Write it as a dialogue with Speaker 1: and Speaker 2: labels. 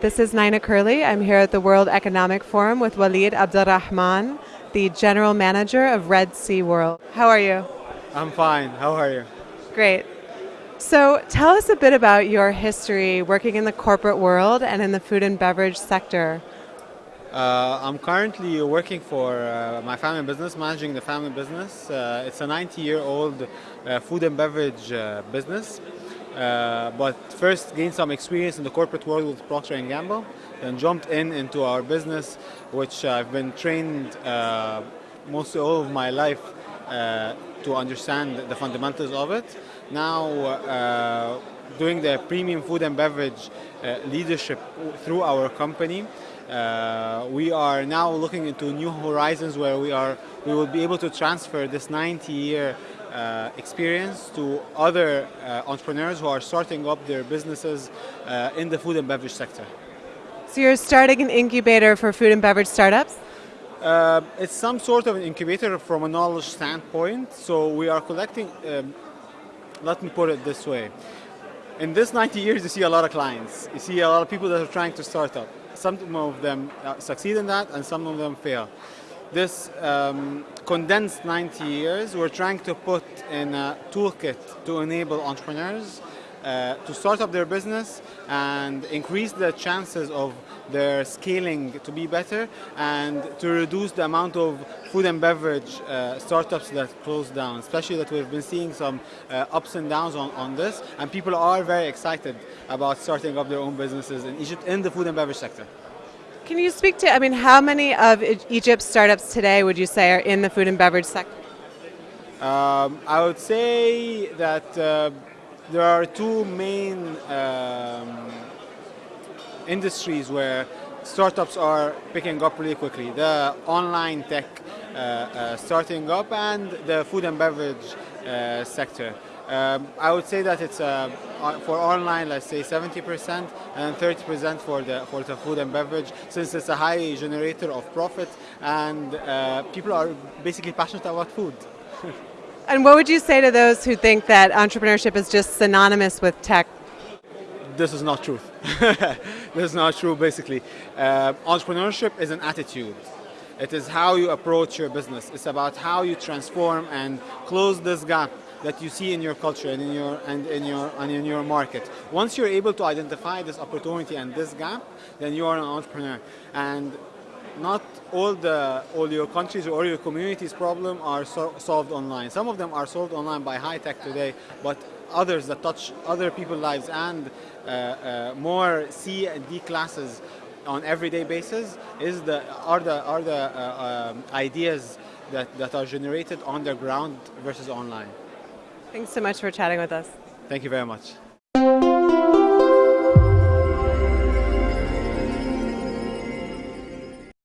Speaker 1: This is Nina Curley. I'm here at the World Economic Forum with Walid Abdulrahman, the General Manager of Red Sea World. How are you?
Speaker 2: I'm fine. How are you?
Speaker 1: Great. So, tell us a bit about your history working in the corporate world and in the food and beverage sector.
Speaker 2: Uh, I'm currently working for uh, my family business, managing the family business. Uh, it's a 90 year old uh, food and beverage uh, business. Uh, but first gained some experience in the corporate world with Procter & Gamble, then jumped in into our business, which I've been trained mostly all of my life to understand the fundamentals of it. Now, doing the premium food and beverage leadership through our company, uh, we are now looking into new horizons where we are we will be able to transfer this 90 year uh, experience to other uh, entrepreneurs who are starting up their businesses uh, in the food and beverage sector.
Speaker 1: So you're starting an incubator for food and beverage startups?
Speaker 2: Uh, it's some sort of an incubator from a knowledge standpoint. So we are collecting, um, let me put it this way. In this 90 years, you see a lot of clients. You see a lot of people that are trying to start up some of them uh, succeed in that and some of them fail. This um, condensed 90 years, we're trying to put in a toolkit to enable entrepreneurs uh, to start up their business and increase the chances of their scaling to be better and to reduce the amount of food and beverage uh, startups that close down, especially that we've been seeing some uh, ups and downs on, on this and people are very excited about starting up their own businesses in Egypt in the food and beverage sector.
Speaker 1: Can you speak to, I mean, how many of Egypt's startups today would you say are in the food and beverage sector?
Speaker 2: Um, I would say that uh, there are two main um, industries where startups are picking up really quickly. The online tech uh, uh, starting up and the food and beverage uh, sector. Um, I would say that it's uh, for online, let's say 70% and 30% for the for the food and beverage, since it's a high generator of profit and uh, people are basically passionate about food.
Speaker 1: and what would you say to those who think that entrepreneurship is just synonymous with tech?
Speaker 2: This is not true. this is not true, basically. Uh, entrepreneurship is an attitude. It is how you approach your business. It's about how you transform and close this gap that you see in your culture and in your and in your and in your market. Once you're able to identify this opportunity and this gap, then you are an entrepreneur. And not all the all your countries or your communities problem are so, solved online. Some of them are solved online by high tech today, but others that touch other people's lives and uh, uh, more C and D classes on everyday basis is the are the are the uh, um, ideas that, that are generated on the ground versus online.
Speaker 1: Thanks so much for chatting with us.
Speaker 2: Thank you very much.